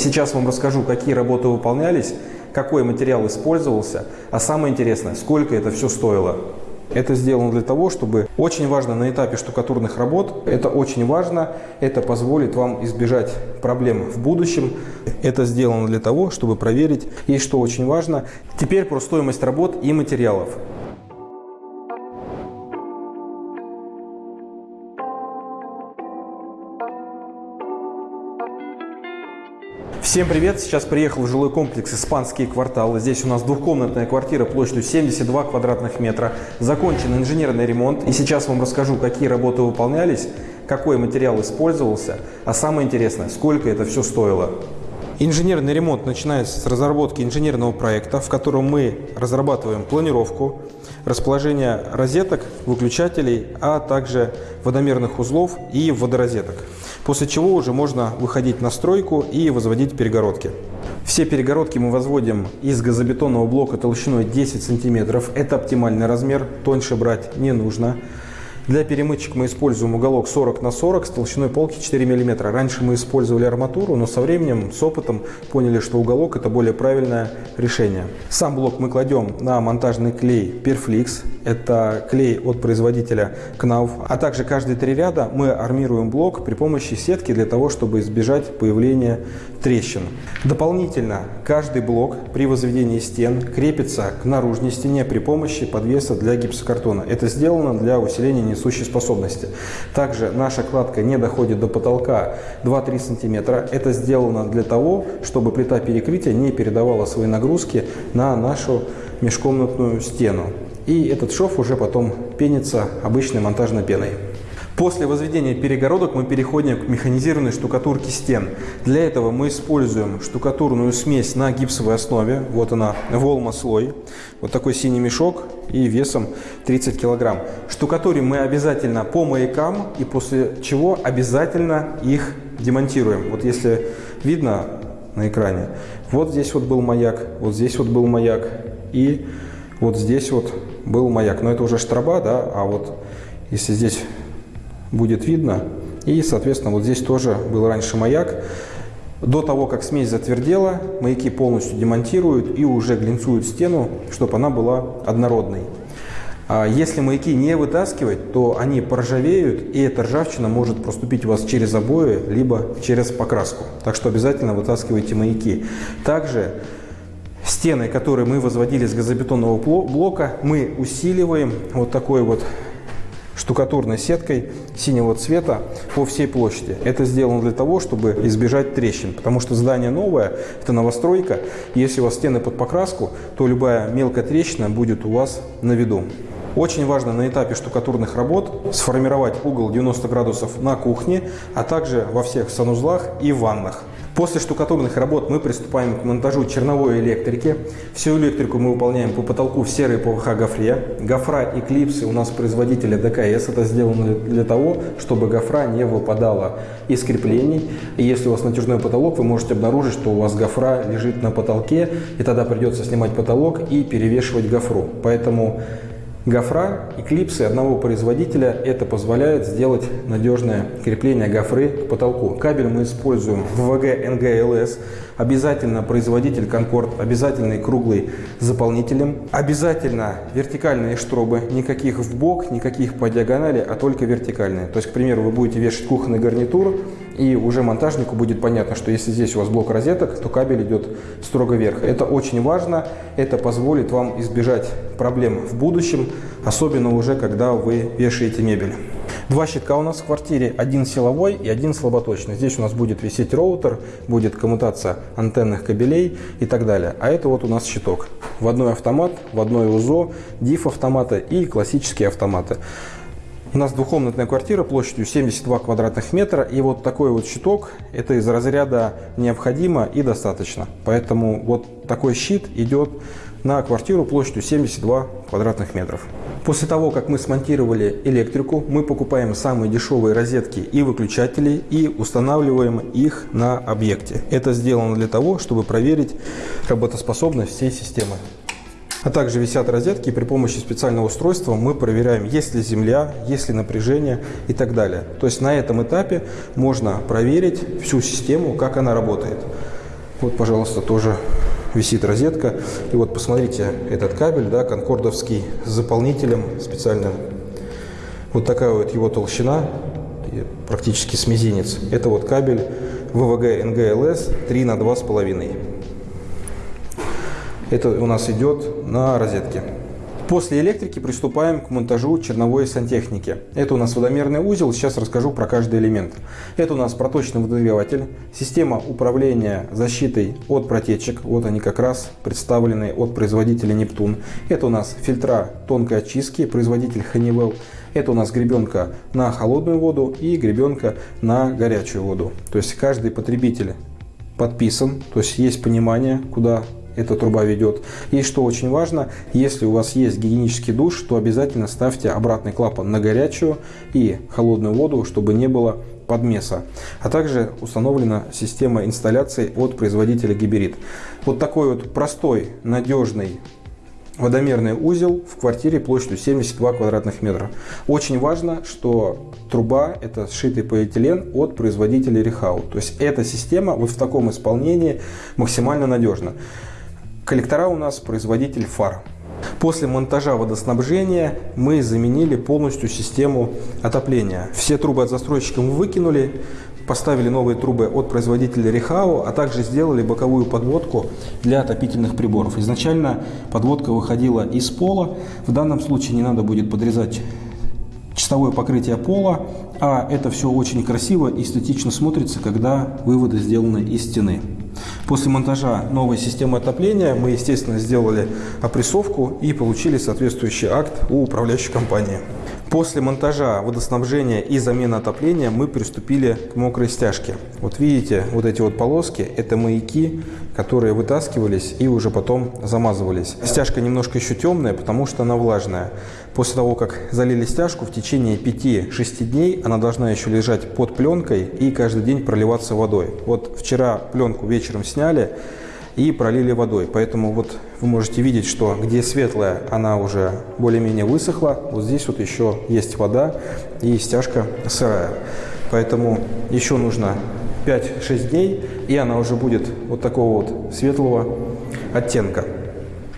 сейчас вам расскажу, какие работы выполнялись, какой материал использовался, а самое интересное, сколько это все стоило. Это сделано для того, чтобы очень важно на этапе штукатурных работ, это очень важно, это позволит вам избежать проблем в будущем. Это сделано для того, чтобы проверить, и что очень важно, теперь про стоимость работ и материалов. Всем привет! Сейчас приехал в жилой комплекс «Испанские кварталы». Здесь у нас двухкомнатная квартира площадью 72 квадратных метра. Закончен инженерный ремонт. И сейчас вам расскажу, какие работы выполнялись, какой материал использовался, а самое интересное, сколько это все стоило. Инженерный ремонт начинается с разработки инженерного проекта, в котором мы разрабатываем планировку, расположение розеток, выключателей, а также водомерных узлов и водорозеток после чего уже можно выходить на стройку и возводить перегородки. Все перегородки мы возводим из газобетонного блока толщиной 10 сантиметров. Это оптимальный размер, тоньше брать не нужно. Для перемычек мы используем уголок 40 на 40 с толщиной полки 4 мм. Раньше мы использовали арматуру, но со временем, с опытом поняли, что уголок это более правильное решение. Сам блок мы кладем на монтажный клей Perflix. Это клей от производителя Knauf. А также каждые три ряда мы армируем блок при помощи сетки для того, чтобы избежать появления трещин. Дополнительно каждый блок при возведении стен крепится к наружной стене при помощи подвеса для гипсокартона. Это сделано для усиления несущей способности. Также наша кладка не доходит до потолка 2-3 см. Это сделано для того, чтобы плита перекрытия не передавала свои нагрузки на нашу межкомнатную стену. И этот шов уже потом пенится обычной монтажной пеной. После возведения перегородок мы переходим к механизированной штукатурке стен. Для этого мы используем штукатурную смесь на гипсовой основе. Вот она, волма слой. Вот такой синий мешок и весом 30 килограмм. Штукатурим мы обязательно по маякам и после чего обязательно их демонтируем. Вот если видно на экране, вот здесь вот был маяк, вот здесь вот был маяк и вот здесь вот был маяк. Но это уже штраба, да, а вот если здесь будет видно. И, соответственно, вот здесь тоже был раньше маяк. До того, как смесь затвердела, маяки полностью демонтируют и уже глинцуют стену, чтобы она была однородной. А если маяки не вытаскивать, то они поржавеют, и эта ржавчина может проступить у вас через обои, либо через покраску. Так что обязательно вытаскивайте маяки. Также стены, которые мы возводили с газобетонного блока, мы усиливаем вот такой вот штукатурной сеткой синего цвета по всей площади. Это сделано для того, чтобы избежать трещин, потому что здание новое, это новостройка. Если у вас стены под покраску, то любая мелкая трещина будет у вас на виду. Очень важно на этапе штукатурных работ сформировать угол 90 градусов на кухне, а также во всех санузлах и ваннах. После штукатурных работ мы приступаем к монтажу черновой электрики. Всю электрику мы выполняем по потолку в серой ПВХ гофре. Гофра и клипсы у нас производителя ДКС. Это сделано для того, чтобы гофра не выпадала из креплений. И если у вас натяжной потолок, вы можете обнаружить, что у вас гофра лежит на потолке, и тогда придется снимать потолок и перевешивать гофру. Поэтому Гофра и клипсы одного производителя это позволяет сделать надежное крепление гофры к потолку. Кабель мы используем ВВГ НГЛС, обязательно производитель Конкорд, обязательный круглый заполнителем, обязательно вертикальные штробы, никаких в бок, никаких по диагонали, а только вертикальные. То есть, к примеру, вы будете вешать кухонный гарнитур, и уже монтажнику будет понятно, что если здесь у вас блок розеток, то кабель идет строго вверх. Это очень важно, это позволит вам избежать проблем в будущем, особенно уже когда вы вешаете мебель. Два щитка у нас в квартире, один силовой и один слаботочный. Здесь у нас будет висеть роутер, будет коммутация антенных кабелей и так далее. А это вот у нас щиток. В одной автомат, в одной УЗО, диф автоматы и классические автоматы. У нас двухкомнатная квартира площадью 72 квадратных метра. И вот такой вот щиток, это из разряда необходимо и достаточно. Поэтому вот такой щит идет на квартиру площадью 72 квадратных метров. После того, как мы смонтировали электрику, мы покупаем самые дешевые розетки и выключатели и устанавливаем их на объекте. Это сделано для того, чтобы проверить работоспособность всей системы. А также висят розетки, и при помощи специального устройства мы проверяем, есть ли земля, есть ли напряжение и так далее. То есть на этом этапе можно проверить всю систему, как она работает. Вот, пожалуйста, тоже висит розетка. И вот посмотрите, этот кабель, да, конкордовский, с заполнителем специальным. Вот такая вот его толщина, практически с мизинец. Это вот кабель ВВГ НГЛС 3 на 2,5. Это у нас идет на розетке. После электрики приступаем к монтажу черновой сантехники. Это у нас водомерный узел, сейчас расскажу про каждый элемент. Это у нас проточный водонагреватель, система управления защитой от протечек, вот они как раз представлены от производителя Нептун. Это у нас фильтра тонкой очистки, производитель Honeywell. Это у нас гребенка на холодную воду и гребенка на горячую воду. То есть каждый потребитель подписан, то есть есть понимание, куда эта труба ведет. И что очень важно, если у вас есть гигиенический душ, то обязательно ставьте обратный клапан на горячую и холодную воду, чтобы не было подмеса. А также установлена система инсталляции от производителя Гиберит. Вот такой вот простой, надежный водомерный узел в квартире площадью 72 квадратных метра. Очень важно, что труба это сшитый полиэтилен от производителя Рехау. То есть эта система вот в таком исполнении максимально надежна. Коллектора у нас производитель фар. После монтажа водоснабжения мы заменили полностью систему отопления. Все трубы от застройщика мы выкинули, поставили новые трубы от производителя Рехау, а также сделали боковую подводку для отопительных приборов. Изначально подводка выходила из пола. В данном случае не надо будет подрезать чистовое покрытие пола, а это все очень красиво и эстетично смотрится, когда выводы сделаны из стены. После монтажа новой системы отопления мы, естественно, сделали опрессовку и получили соответствующий акт у управляющей компании. После монтажа водоснабжения и замены отопления мы приступили к мокрой стяжке. Вот видите, вот эти вот полоски – это маяки, которые вытаскивались и уже потом замазывались. Стяжка немножко еще темная, потому что она влажная. После того, как залили стяжку, в течение 5-6 дней она должна еще лежать под пленкой и каждый день проливаться водой. Вот вчера пленку вечером сняли, и пролили водой. Поэтому вот вы можете видеть, что где светлая, она уже более-менее высохла. Вот здесь вот еще есть вода и стяжка сырая. Поэтому еще нужно 5-6 дней, и она уже будет вот такого вот светлого оттенка.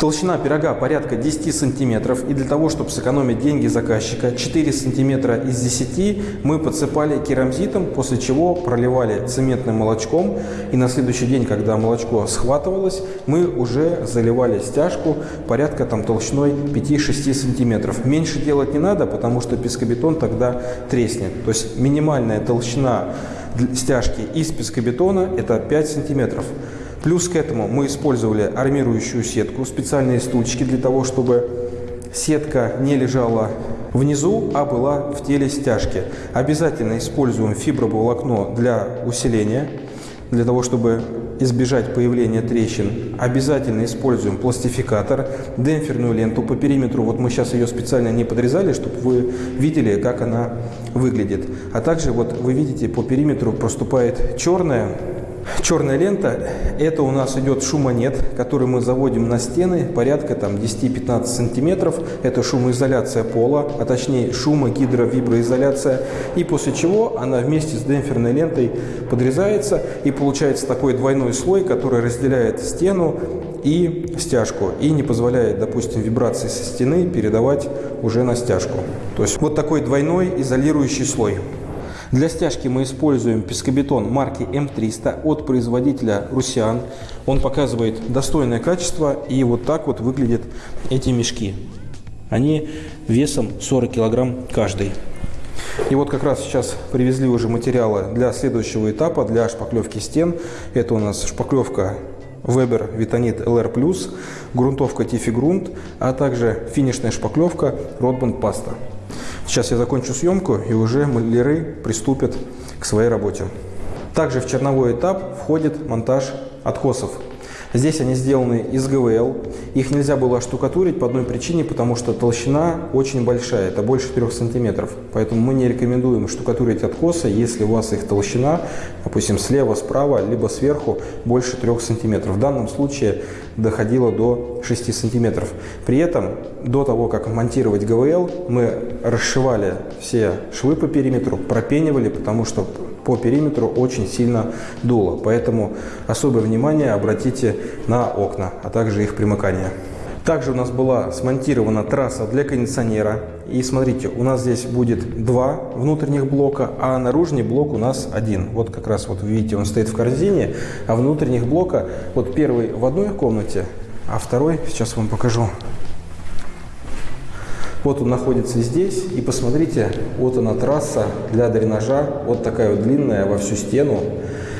Толщина пирога порядка 10 сантиметров. И для того, чтобы сэкономить деньги заказчика, 4 сантиметра из 10 мы подсыпали керамзитом, после чего проливали цементным молочком. И на следующий день, когда молочко схватывалось, мы уже заливали стяжку порядка там толщиной 5-6 сантиметров. Меньше делать не надо, потому что пескобетон тогда треснет. То есть минимальная толщина стяжки из пескобетона это 5 сантиметров. Плюс к этому мы использовали армирующую сетку, специальные стульчики для того, чтобы сетка не лежала внизу, а была в теле стяжки. Обязательно используем фиброволокно для усиления, для того, чтобы избежать появления трещин. Обязательно используем пластификатор, демпферную ленту по периметру. Вот мы сейчас ее специально не подрезали, чтобы вы видели, как она выглядит. А также вот вы видите, по периметру проступает черная Черная лента – это у нас идет шумонет, который мы заводим на стены порядка там 10-15 сантиметров. Это шумоизоляция пола, а точнее шумогидровиброизоляция. И после чего она вместе с демпферной лентой подрезается и получается такой двойной слой, который разделяет стену и стяжку и не позволяет, допустим, вибрации со стены передавать уже на стяжку. То есть вот такой двойной изолирующий слой. Для стяжки мы используем пескобетон марки М300 от производителя Русиан. Он показывает достойное качество и вот так вот выглядят эти мешки. Они весом 40 килограмм каждый. И вот как раз сейчас привезли уже материалы для следующего этапа, для шпаклевки стен. Это у нас шпаклевка Weber Vitonit LR+, грунтовка Tiffy Grunt, а также финишная шпаклевка Rodband Pasta. Сейчас я закончу съемку и уже маляры приступят к своей работе. Также в черновой этап входит монтаж откосов. Здесь они сделаны из ГВЛ. Их нельзя было штукатурить по одной причине, потому что толщина очень большая, это больше 3 сантиметров. Поэтому мы не рекомендуем штукатурить откосы, если у вас их толщина, допустим, слева, справа, либо сверху больше 3 сантиметров. В данном случае доходило до 6 сантиметров. При этом, до того, как монтировать ГВЛ, мы расшивали все швы по периметру, пропенивали, потому что по периметру очень сильно дуло. Поэтому особое внимание обратите на окна, а также их примыкание. Также у нас была смонтирована трасса для кондиционера. И смотрите, у нас здесь будет два внутренних блока, а наружный блок у нас один. Вот как раз вот видите, он стоит в корзине, а внутренних блока, вот первый в одной комнате, а второй, сейчас вам покажу. Вот он находится здесь, и посмотрите, вот она трасса для дренажа, вот такая вот длинная во всю стену,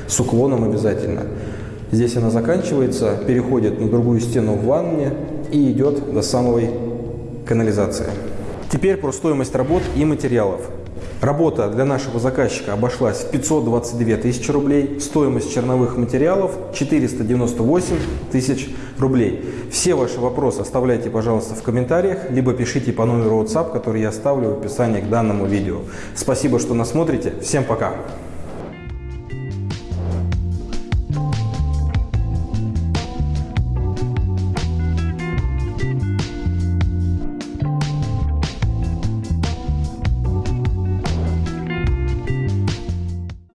с уклоном обязательно. Здесь она заканчивается, переходит на другую стену в ванне, и идет до самой канализации. Теперь про стоимость работ и материалов. Работа для нашего заказчика обошлась в 522 тысячи рублей, стоимость черновых материалов 498 тысяч рублей. Все ваши вопросы оставляйте, пожалуйста, в комментариях, либо пишите по номеру WhatsApp, который я оставлю в описании к данному видео. Спасибо, что нас смотрите. Всем пока!